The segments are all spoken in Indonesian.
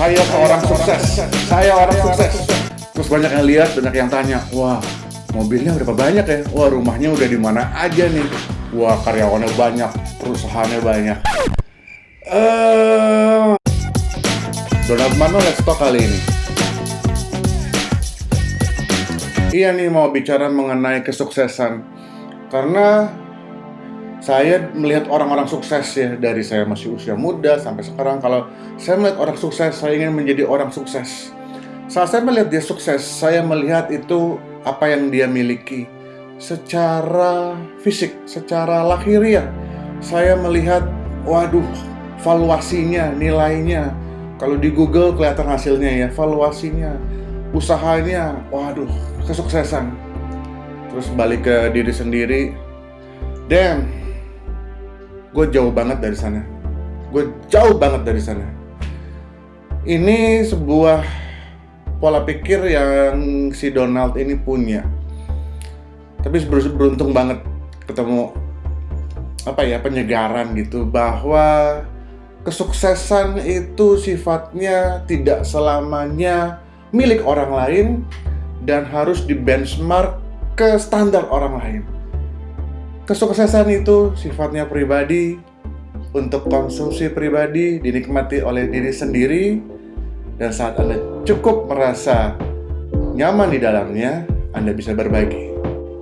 saya seorang sukses, saya orang sukses. Terus banyak yang lihat, banyak yang tanya, wah mobilnya berapa banyak ya? Wah rumahnya udah di mana aja nih? Wah karyawannya banyak, perusahaannya banyak. Eh, Donald Mano Let's Talk kali ini. Iya nih mau bicara mengenai kesuksesan karena saya melihat orang-orang sukses ya dari saya masih usia muda sampai sekarang. Kalau saya melihat orang sukses saya ingin menjadi orang sukses. Saat saya melihat dia sukses saya melihat itu apa yang dia miliki. Secara fisik secara lahiriah saya melihat waduh valuasinya nilainya. Kalau di Google kelihatan hasilnya ya valuasinya usahanya waduh kesuksesan. Terus balik ke diri sendiri. Damn gue jauh banget dari sana. Gue jauh banget dari sana. Ini sebuah pola pikir yang si Donald ini punya. Tapi beruntung banget ketemu apa ya penyegaran gitu bahwa kesuksesan itu sifatnya tidak selamanya milik orang lain dan harus di benchmark ke standar orang lain Kesuksesan itu sifatnya pribadi, untuk konsumsi pribadi dinikmati oleh diri sendiri, dan saat Anda cukup merasa nyaman di dalamnya, Anda bisa berbagi.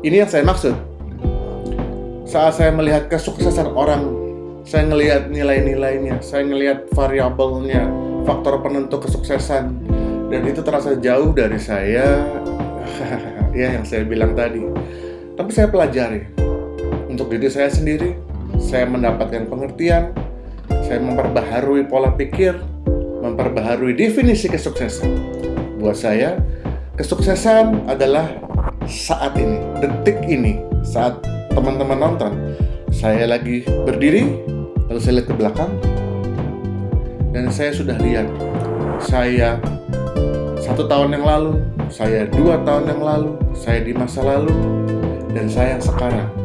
Ini yang saya maksud. Saat saya melihat kesuksesan orang, saya melihat nilai-nilainya, saya melihat variabelnya, faktor penentu kesuksesan, dan itu terasa jauh dari saya, ya yang saya bilang tadi. Tapi saya pelajari, untuk diri saya sendiri, saya mendapatkan pengertian, saya memperbaharui pola pikir, memperbaharui definisi kesuksesan. Buat saya, kesuksesan adalah saat ini, detik ini, saat teman-teman nonton. Saya lagi berdiri, lalu saya lihat ke belakang, dan saya sudah lihat saya satu tahun yang lalu, saya dua tahun yang lalu, saya di masa lalu, dan saya yang sekarang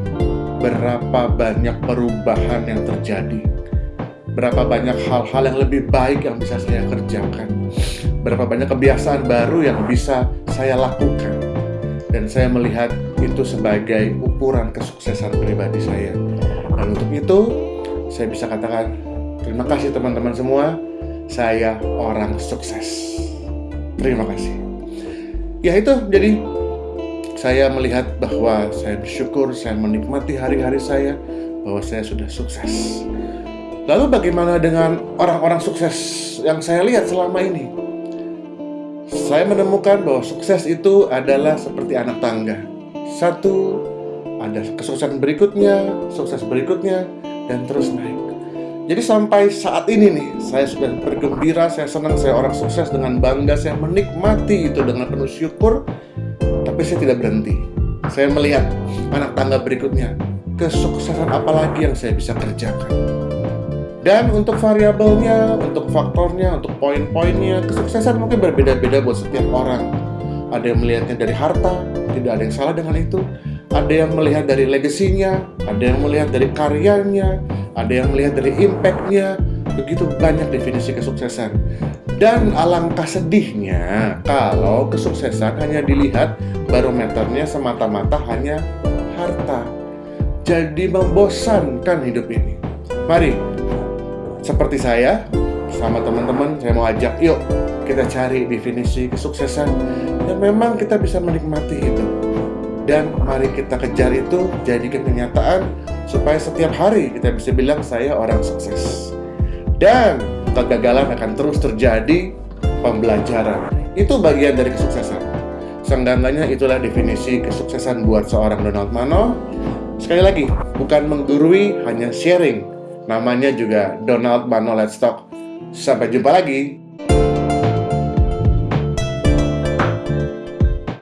berapa banyak perubahan yang terjadi? Berapa banyak hal-hal yang lebih baik yang bisa saya kerjakan? Berapa banyak kebiasaan baru yang bisa saya lakukan? Dan saya melihat itu sebagai ukuran kesuksesan pribadi saya. Dan untuk itu saya bisa katakan terima kasih teman-teman semua. Saya orang sukses. Terima kasih. Ya itu jadi saya melihat bahwa saya bersyukur, saya menikmati hari-hari saya, bahwa saya sudah sukses. Lalu bagaimana dengan orang-orang sukses yang saya lihat selama ini? Saya menemukan bahwa sukses itu adalah seperti anak tangga. Satu, ada kesuksesan berikutnya, sukses berikutnya, dan terus naik. Jadi sampai saat ini nih, saya sudah bergembira, saya senang, saya orang sukses dengan bangga, saya menikmati itu dengan penuh syukur, tapi saya tidak berhenti. Saya melihat anak tangga berikutnya, kesuksesan apa lagi yang saya bisa kerjakan. Dan untuk variabelnya, untuk faktornya, untuk poin-poinnya, kesuksesan mungkin berbeda-beda buat setiap orang. Ada yang melihatnya dari harta, tidak ada yang salah dengan itu. Ada yang melihat dari legasinya, ada yang melihat dari karyanya, ada yang melihat dari impactnya. Begitu banyak definisi kesuksesan. Dan alangkah sedihnya kalau kesuksesan hanya dilihat barometernya semata-mata hanya harta. Jadi membosankan hidup ini. Mari, seperti saya, sama teman-teman, saya mau ajak, yuk kita cari definisi kesuksesan yang memang kita bisa menikmati itu. Dan mari kita kejar itu, jadikan kenyataan supaya setiap hari kita bisa bilang saya orang sukses. Dan kegagalan akan terus terjadi pembelajaran. Itu bagian dari kesuksesan. Senggangannya itulah definisi kesuksesan buat seorang Donald Mano. Sekali lagi, bukan menggurui, hanya sharing. Namanya juga Donald Mano Let's Talk. Sampai jumpa lagi.